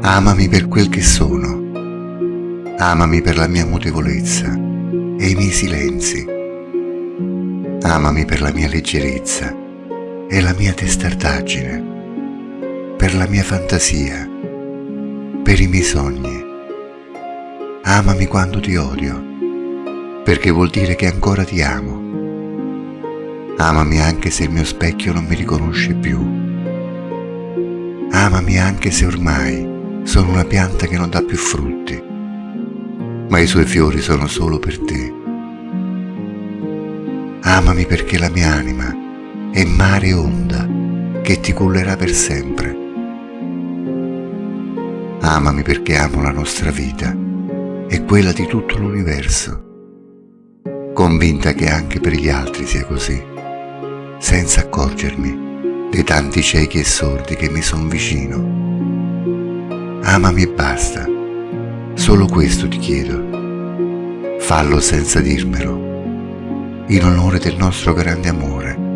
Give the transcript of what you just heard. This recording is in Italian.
Amami per quel che sono. Amami per la mia mutevolezza e i miei silenzi. Amami per la mia leggerezza e la mia testardaggine, per la mia fantasia, per i miei sogni. Amami quando ti odio, perché vuol dire che ancora ti amo. Amami anche se il mio specchio non mi riconosce più. Amami anche se ormai sono una pianta che non dà più frutti, ma i suoi fiori sono solo per te. Amami perché la mia anima è mare onda che ti cullerà per sempre. Amami perché amo la nostra vita e quella di tutto l'universo, convinta che anche per gli altri sia così, senza accorgermi dei tanti ciechi e sordi che mi sono vicino Amami e basta. Solo questo ti chiedo. Fallo senza dirmelo, in onore del nostro grande amore